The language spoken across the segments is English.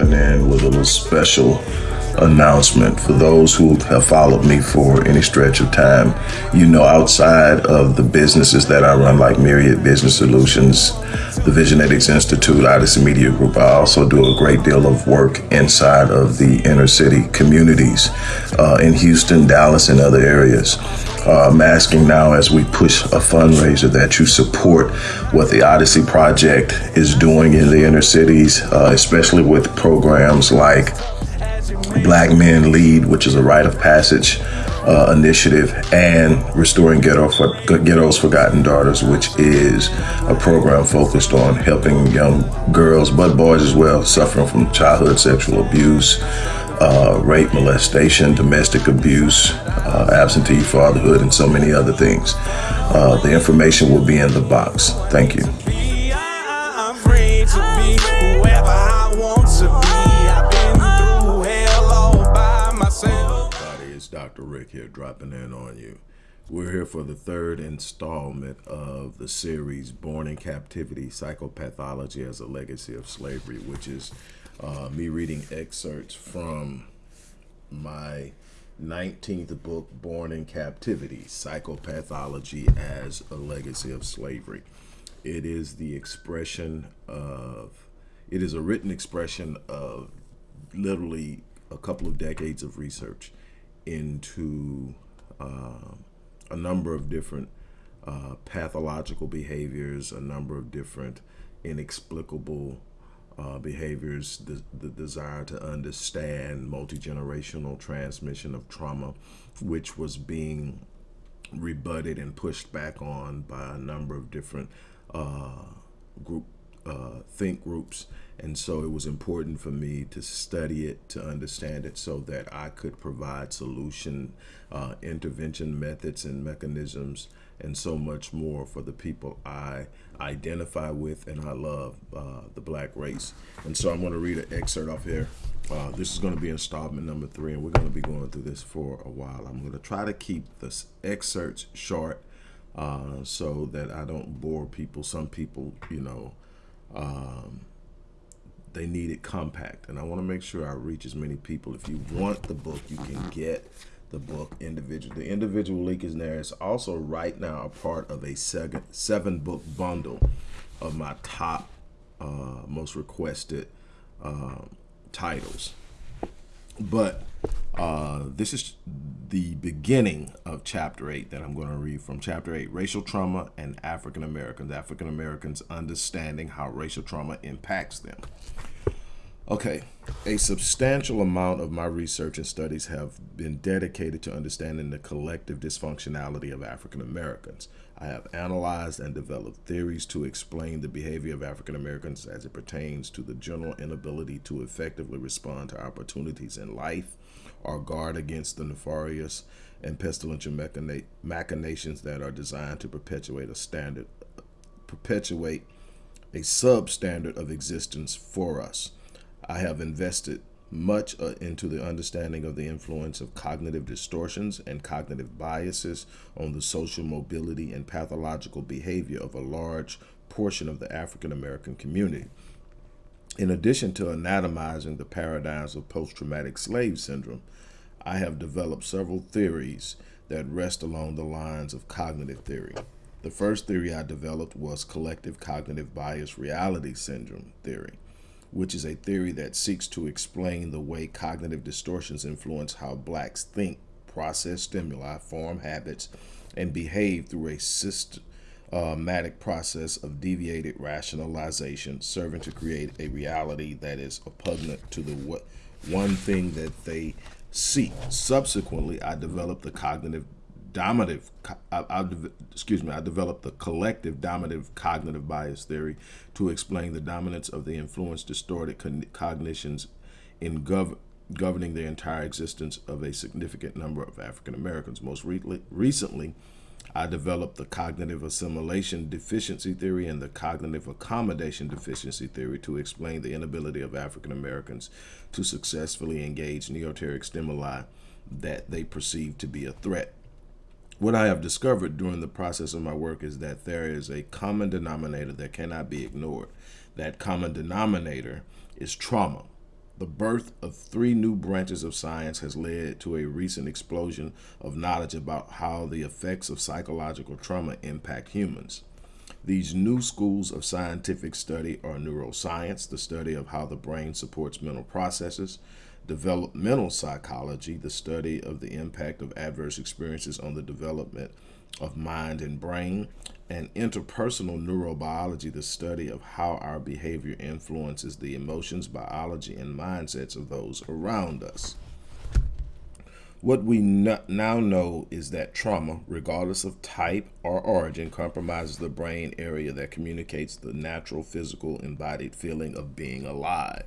in with a little special announcement for those who have followed me for any stretch of time. You know, outside of the businesses that I run, like Myriad Business Solutions, the Visionetics Institute, Odyssey Media Group, I also do a great deal of work inside of the inner city communities uh, in Houston, Dallas, and other areas. Uh, I'm asking now as we push a fundraiser that you support what the Odyssey Project is doing in the inner cities, uh, especially with programs like Black Men Lead, which is a rite of passage uh, initiative, and Restoring Ghetto for, Ghetto's Forgotten Daughters, which is a program focused on helping young girls, but boys as well, suffering from childhood sexual abuse, uh, rape, molestation, domestic abuse, uh, absentee fatherhood, and so many other things. Uh, the information will be in the box. Thank you. It's Dr. Rick here dropping in on you. We're here for the third installment of the series Born in Captivity Psychopathology as a Legacy of Slavery, which is uh, me reading excerpts from my 19th book, Born in Captivity Psychopathology as a Legacy of Slavery. It is the expression of, it is a written expression of literally a couple of decades of research into uh, a number of different uh, pathological behaviors, a number of different inexplicable uh, behaviors, the, the desire to understand multi-generational transmission of trauma, which was being rebutted and pushed back on by a number of different uh, group uh, think groups and so it was important for me to study it, to understand it so that I could provide solution, uh, intervention methods and mechanisms and so much more for the people I identify with and I love, uh, the black race. And so I'm going to read an excerpt off here. Uh, this is going to be installment number three, and we're going to be going through this for a while. I'm going to try to keep the excerpts short uh, so that I don't bore people. Some people, you know, um, they need it compact. And I want to make sure I reach as many people. If you want the book, you can get the book individual. The individual link is there. It's also right now a part of a seven, seven book bundle of my top, uh, most requested uh, titles. But uh, this is the beginning of chapter 8 that I'm going to read from chapter 8 Racial Trauma and African Americans. African Americans understanding how racial trauma impacts them. Okay, a substantial amount of my research and studies have been dedicated to understanding the collective dysfunctionality of African Americans. I have analyzed and developed theories to explain the behavior of African Americans as it pertains to the general inability to effectively respond to opportunities in life or guard against the nefarious and pestilential machinations that are designed to perpetuate a standard, perpetuate a substandard of existence for us. I have invested much uh, into the understanding of the influence of cognitive distortions and cognitive biases on the social mobility and pathological behavior of a large portion of the African American community. In addition to anatomizing the paradigms of post-traumatic slave syndrome, I have developed several theories that rest along the lines of cognitive theory. The first theory I developed was collective cognitive bias reality syndrome theory which is a theory that seeks to explain the way cognitive distortions influence how blacks think, process stimuli, form habits, and behave through a systematic process of deviated rationalization, serving to create a reality that is repugnant to the one thing that they seek. Subsequently, I developed the cognitive dominative, I, I, excuse me, I developed the collective dominative cognitive bias theory to explain the dominance of the influence distorted cognitions in gov governing the entire existence of a significant number of African Americans. Most re recently, I developed the cognitive assimilation deficiency theory and the cognitive accommodation deficiency theory to explain the inability of African Americans to successfully engage neoteric stimuli that they perceive to be a threat. What I have discovered during the process of my work is that there is a common denominator that cannot be ignored. That common denominator is trauma. The birth of three new branches of science has led to a recent explosion of knowledge about how the effects of psychological trauma impact humans. These new schools of scientific study are neuroscience, the study of how the brain supports mental processes, developmental psychology, the study of the impact of adverse experiences on the development of mind and brain, and interpersonal neurobiology, the study of how our behavior influences the emotions, biology, and mindsets of those around us. What we now know is that trauma, regardless of type or origin, compromises the brain area that communicates the natural physical embodied feeling of being alive.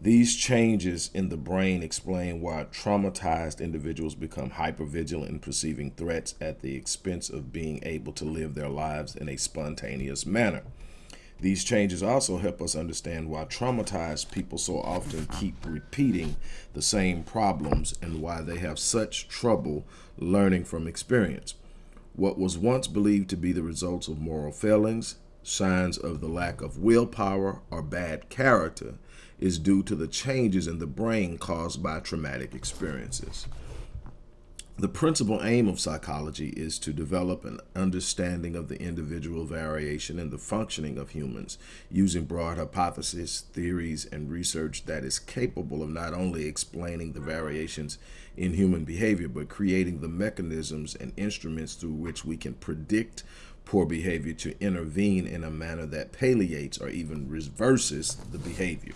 These changes in the brain explain why traumatized individuals become hypervigilant in perceiving threats at the expense of being able to live their lives in a spontaneous manner. These changes also help us understand why traumatized people so often keep repeating the same problems and why they have such trouble learning from experience. What was once believed to be the results of moral failings, signs of the lack of willpower, or bad character is due to the changes in the brain caused by traumatic experiences. The principal aim of psychology is to develop an understanding of the individual variation in the functioning of humans using broad hypotheses, theories, and research that is capable of not only explaining the variations in human behavior, but creating the mechanisms and instruments through which we can predict poor behavior to intervene in a manner that palliates or even reverses the behavior.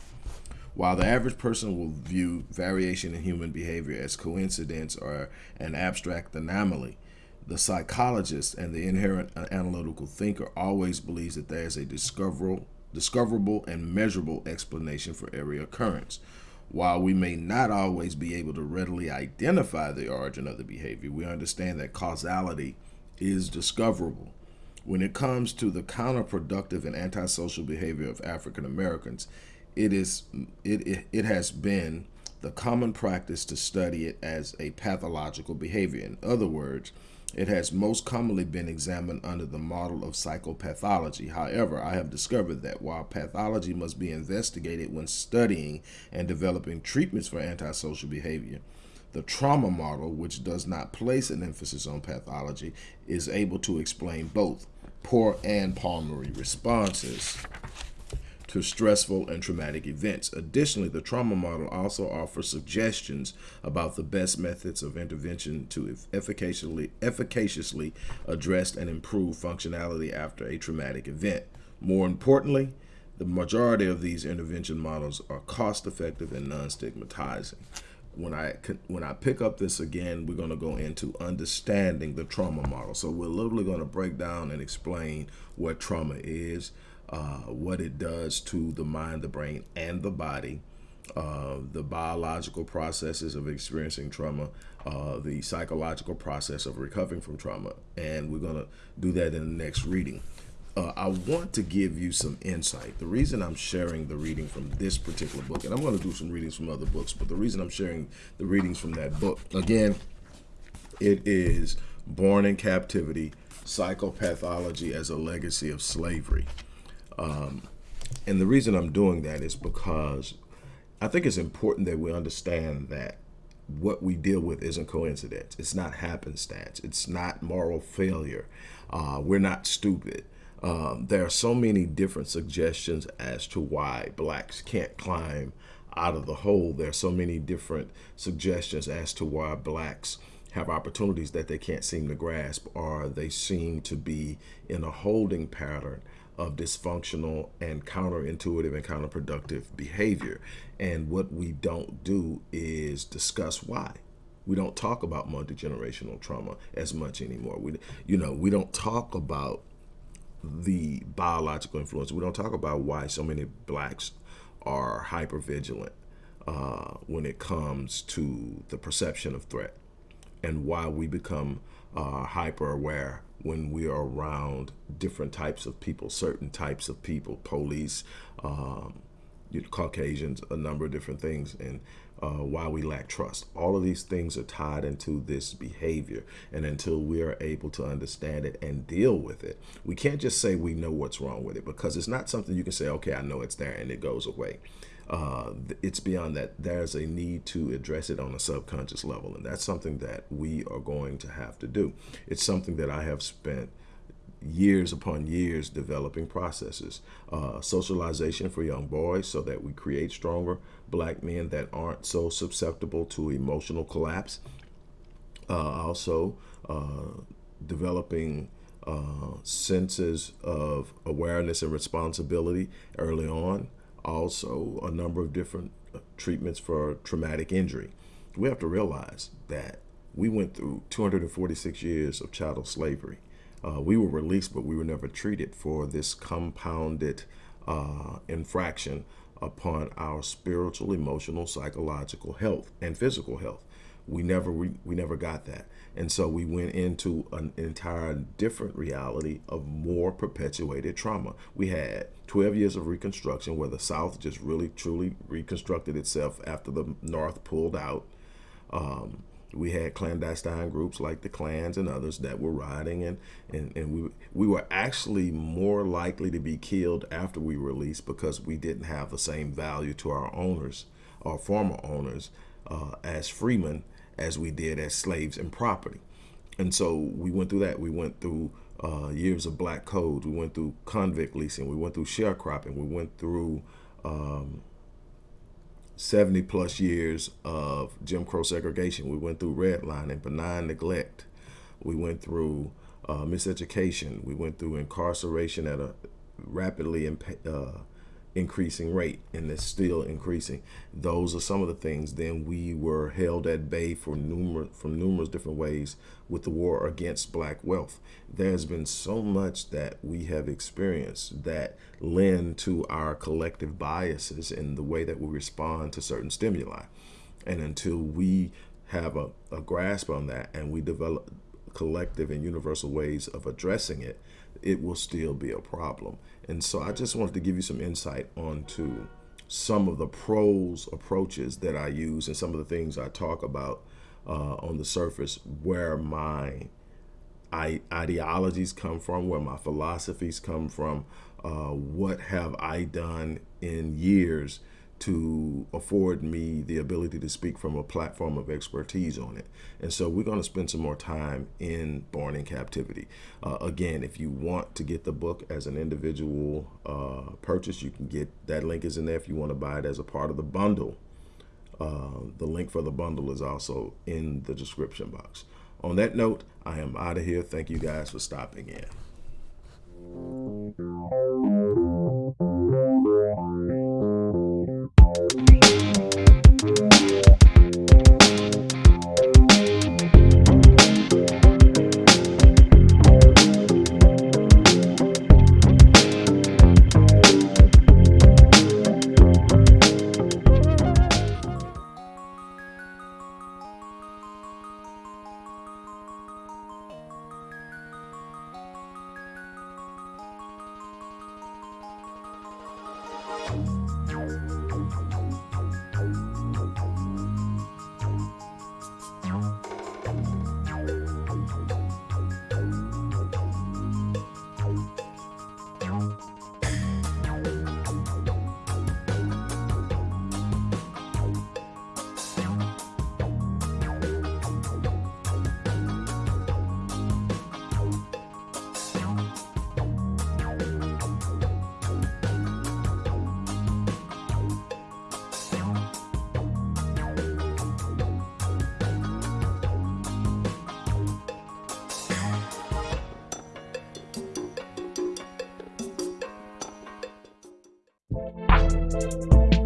While the average person will view variation in human behavior as coincidence or an abstract anomaly, the psychologist and the inherent analytical thinker always believes that there is a discoverable, discoverable and measurable explanation for every occurrence. While we may not always be able to readily identify the origin of the behavior, we understand that causality is discoverable. When it comes to the counterproductive and antisocial behavior of African Americans, it is it, it, it has been the common practice to study it as a pathological behavior. In other words, it has most commonly been examined under the model of psychopathology. However, I have discovered that while pathology must be investigated when studying and developing treatments for antisocial behavior, the trauma model, which does not place an emphasis on pathology, is able to explain both poor and pulmonary responses to stressful and traumatic events. Additionally, the trauma model also offers suggestions about the best methods of intervention to efficaciously, efficaciously address and improve functionality after a traumatic event. More importantly, the majority of these intervention models are cost effective and non stigmatizing. When I when I pick up this again, we're going to go into understanding the trauma model. So we're literally going to break down and explain what trauma is, uh, what it does to the mind, the brain, and the body, uh, the biological processes of experiencing trauma, uh, the psychological process of recovering from trauma. And we're going to do that in the next reading. Uh, I want to give you some insight. The reason I'm sharing the reading from this particular book, and I'm going to do some readings from other books, but the reason I'm sharing the readings from that book, again, it is Born in Captivity, Psychopathology as a Legacy of Slavery. Um, and the reason I'm doing that is because I think it's important that we understand that what we deal with isn't coincidence. It's not happenstance. It's not moral failure. Uh, we're not stupid. Um, there are so many different suggestions as to why blacks can't climb out of the hole. There are so many different suggestions as to why blacks have opportunities that they can't seem to grasp or they seem to be in a holding pattern of dysfunctional and counterintuitive and counterproductive behavior. And what we don't do is discuss why. We don't talk about multi-generational trauma as much anymore. We, you know, we don't talk about the biological influence. We don't talk about why so many blacks are hyper vigilant uh, when it comes to the perception of threat and why we become uh, hyper aware when we are around different types of people, certain types of people, police, um, Caucasians, a number of different things, and uh, why we lack trust. All of these things are tied into this behavior. And until we are able to understand it and deal with it, we can't just say we know what's wrong with it because it's not something you can say, okay, I know it's there and it goes away. Uh, it's beyond that. There's a need to address it on a subconscious level. And that's something that we are going to have to do. It's something that I have spent years upon years developing processes. Uh, socialization for young boys so that we create stronger black men that aren't so susceptible to emotional collapse. Uh, also, uh, developing uh, senses of awareness and responsibility early on. Also, a number of different uh, treatments for traumatic injury. We have to realize that we went through 246 years of chattel slavery. Uh, we were released, but we were never treated for this compounded uh, infraction upon our spiritual, emotional, psychological health and physical health. We never we, we never got that. And so we went into an entire different reality of more perpetuated trauma. We had 12 years of reconstruction where the South just really truly reconstructed itself after the North pulled out. Um, we had clandestine groups like the Klans and others that were rioting and, and, and we, we were actually more likely to be killed after we were released because we didn't have the same value to our owners, our former owners, uh, as freemen as we did as slaves and property. And so we went through that. We went through uh, years of black codes. We went through convict leasing. We went through sharecropping. We went through um, 70 plus years of Jim Crow segregation. We went through redlining, benign neglect. We went through uh, miseducation. We went through incarceration at a rapidly uh, increasing rate and it's still increasing. Those are some of the things. Then we were held at bay for numerous from numerous different ways with the war against black wealth. There's been so much that we have experienced that lend to our collective biases in the way that we respond to certain stimuli. And until we have a, a grasp on that and we develop collective and universal ways of addressing it, it will still be a problem. And so I just wanted to give you some insight onto some of the pros approaches that I use and some of the things I talk about uh, on the surface where my I, ideologies come from, where my philosophies come from, uh, what have I done in years to afford me the ability to speak from a platform of expertise on it. And so we're going to spend some more time in Born in Captivity. Uh, again, if you want to get the book as an individual uh, purchase, you can get that link is in there if you want to buy it as a part of the bundle. Uh, the link for the bundle is also in the description box. On that note, I am out of here. Thank you guys for stopping in. Música